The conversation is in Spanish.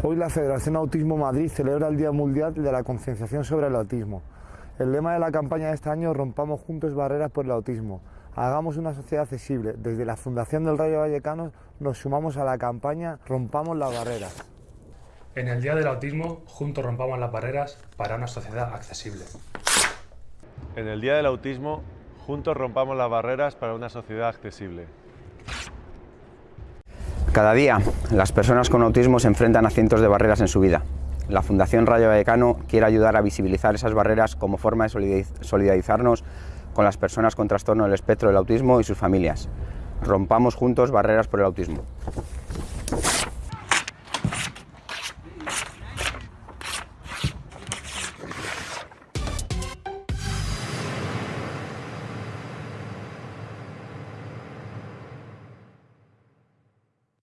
Hoy la Federación Autismo Madrid celebra el Día Mundial de la Concienciación sobre el Autismo. El lema de la campaña de este año Rompamos juntos barreras por el autismo. Hagamos una sociedad accesible. Desde la Fundación del Rayo Vallecano nos sumamos a la campaña Rompamos las barreras. En el Día del Autismo, juntos rompamos las barreras para una sociedad accesible. En el Día del Autismo, juntos rompamos las barreras para una sociedad accesible. Cada día, las personas con autismo se enfrentan a cientos de barreras en su vida. La Fundación Rayo Vallecano quiere ayudar a visibilizar esas barreras como forma de solidarizarnos con las personas con trastorno del espectro del autismo y sus familias. Rompamos juntos barreras por el autismo.